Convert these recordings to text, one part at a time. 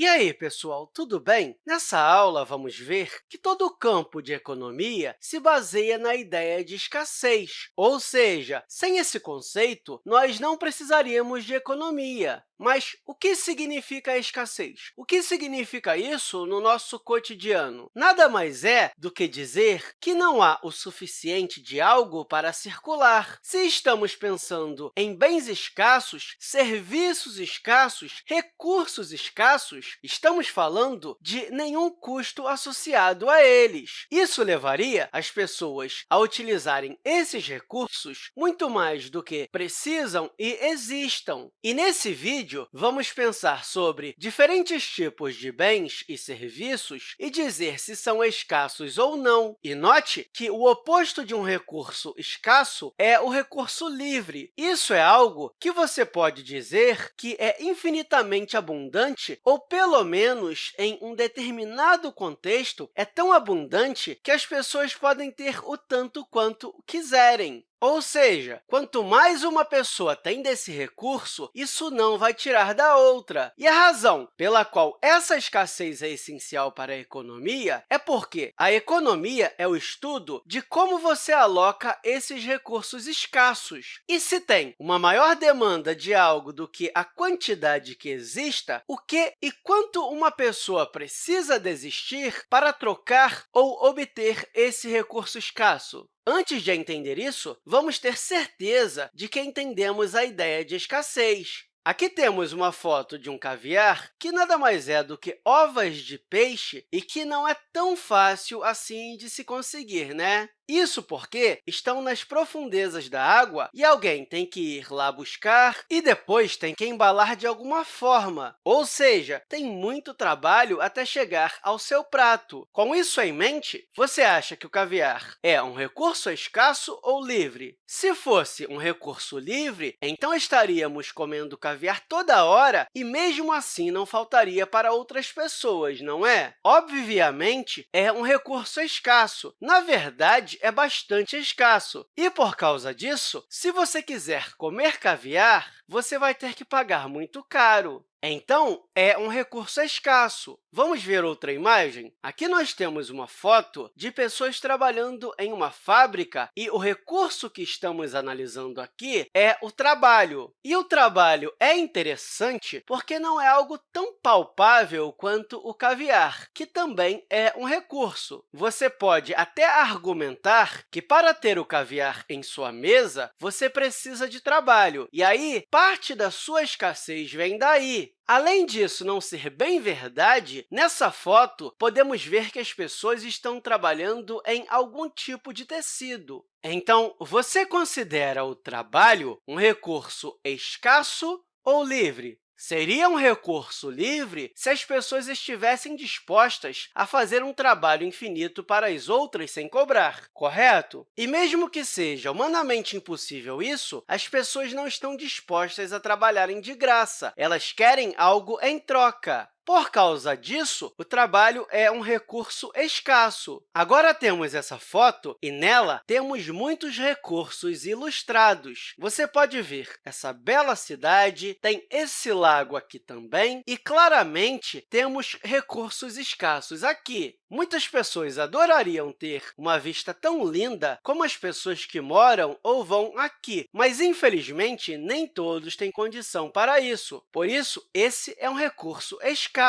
E aí, pessoal, tudo bem? Nessa aula, vamos ver que todo o campo de economia se baseia na ideia de escassez, ou seja, sem esse conceito, nós não precisaríamos de economia. Mas o que significa a escassez? O que significa isso no nosso cotidiano? Nada mais é do que dizer que não há o suficiente de algo para circular. Se estamos pensando em bens escassos, serviços escassos, recursos escassos, estamos falando de nenhum custo associado a eles. Isso levaria as pessoas a utilizarem esses recursos muito mais do que precisam e existam. E, nesse vídeo, vamos pensar sobre diferentes tipos de bens e serviços e dizer se são escassos ou não. E note que o oposto de um recurso escasso é o recurso livre. Isso é algo que você pode dizer que é infinitamente abundante ou, pelo menos em um determinado contexto, é tão abundante que as pessoas podem ter o tanto quanto quiserem. Ou seja, quanto mais uma pessoa tem desse recurso, isso não vai tirar da outra. E a razão pela qual essa escassez é essencial para a economia é porque a economia é o estudo de como você aloca esses recursos escassos. E se tem uma maior demanda de algo do que a quantidade que exista, o que e quanto uma pessoa precisa desistir para trocar ou obter esse recurso escasso? Antes de entender isso, vamos ter certeza de que entendemos a ideia de escassez. Aqui temos uma foto de um caviar que nada mais é do que ovas de peixe e que não é tão fácil assim de se conseguir, né? Isso porque estão nas profundezas da água e alguém tem que ir lá buscar e depois tem que embalar de alguma forma, ou seja, tem muito trabalho até chegar ao seu prato. Com isso em mente, você acha que o caviar é um recurso escasso ou livre? Se fosse um recurso livre, então estaríamos comendo caviar toda hora e, mesmo assim, não faltaria para outras pessoas, não é? Obviamente, é um recurso escasso. Na verdade, é bastante escasso. E, por causa disso, se você quiser comer caviar, você vai ter que pagar muito caro. Então, é um recurso escasso. Vamos ver outra imagem? Aqui nós temos uma foto de pessoas trabalhando em uma fábrica e o recurso que estamos analisando aqui é o trabalho. E o trabalho é interessante porque não é algo tão palpável quanto o caviar, que também é um recurso. Você pode até argumentar que, para ter o caviar em sua mesa, você precisa de trabalho, e aí parte da sua escassez vem daí. Além disso não ser bem verdade, nessa foto, podemos ver que as pessoas estão trabalhando em algum tipo de tecido. Então, você considera o trabalho um recurso escasso ou livre? Seria um recurso livre se as pessoas estivessem dispostas a fazer um trabalho infinito para as outras sem cobrar, correto? E mesmo que seja humanamente impossível isso, as pessoas não estão dispostas a trabalharem de graça. Elas querem algo em troca. Por causa disso, o trabalho é um recurso escasso. Agora temos essa foto e, nela, temos muitos recursos ilustrados. Você pode ver essa bela cidade, tem esse lago aqui também, e, claramente, temos recursos escassos aqui. Muitas pessoas adorariam ter uma vista tão linda como as pessoas que moram ou vão aqui, mas, infelizmente, nem todos têm condição para isso. Por isso, esse é um recurso escasso.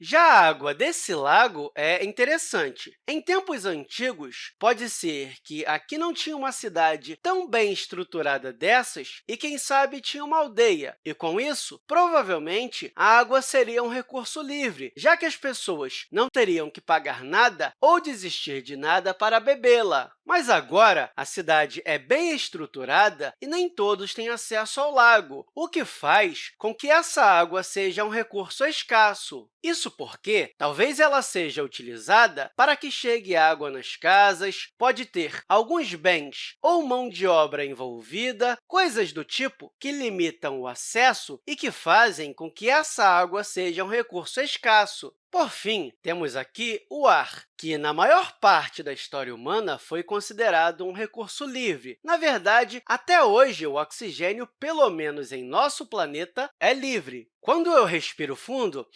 Já a água desse lago é interessante. Em tempos antigos, pode ser que aqui não tinha uma cidade tão bem estruturada dessas e, quem sabe, tinha uma aldeia. E, com isso, provavelmente, a água seria um recurso livre, já que as pessoas não teriam que pagar nada ou desistir de nada para bebê-la. Mas agora, a cidade é bem estruturada e nem todos têm acesso ao lago, o que faz com que essa água seja um recurso escasso. Isso porque talvez ela seja utilizada para que chegue água nas casas, pode ter alguns bens ou mão de obra envolvida, coisas do tipo que limitam o acesso e que fazem com que essa água seja um recurso escasso. Por fim, temos aqui o ar, que, na maior parte da história humana, foi considerado um recurso livre. Na verdade, até hoje, o oxigênio, pelo menos em nosso planeta, é livre. Quando eu respiro fundo,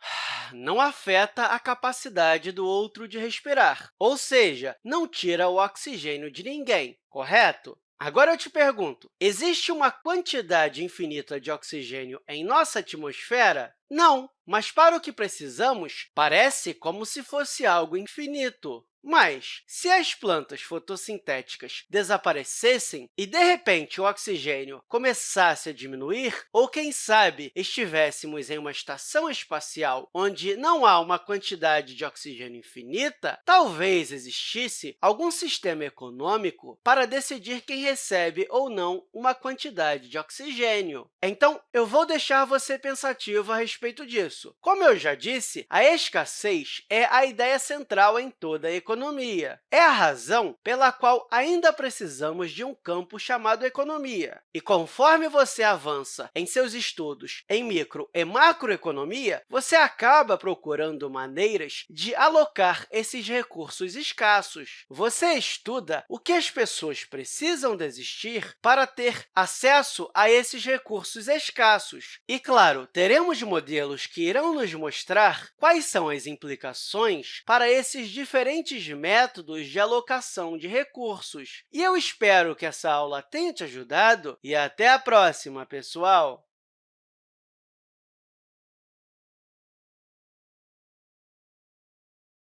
não afeta a capacidade do outro de respirar, ou seja, não tira o oxigênio de ninguém, correto? Agora eu te pergunto, existe uma quantidade infinita de oxigênio em nossa atmosfera? Não, mas para o que precisamos, parece como se fosse algo infinito. Mas, se as plantas fotossintéticas desaparecessem e, de repente, o oxigênio começasse a diminuir, ou, quem sabe, estivéssemos em uma estação espacial onde não há uma quantidade de oxigênio infinita, talvez existisse algum sistema econômico para decidir quem recebe ou não uma quantidade de oxigênio. Então, eu vou deixar você pensativo a respeito disso. Como eu já disse, a escassez é a ideia central em toda a economia economia. É a razão pela qual ainda precisamos de um campo chamado economia. E conforme você avança em seus estudos em micro e macroeconomia, você acaba procurando maneiras de alocar esses recursos escassos. Você estuda o que as pessoas precisam desistir para ter acesso a esses recursos escassos. E, claro, teremos modelos que irão nos mostrar quais são as implicações para esses diferentes métodos de alocação de recursos. E eu espero que essa aula tenha te ajudado e até a próxima, pessoal!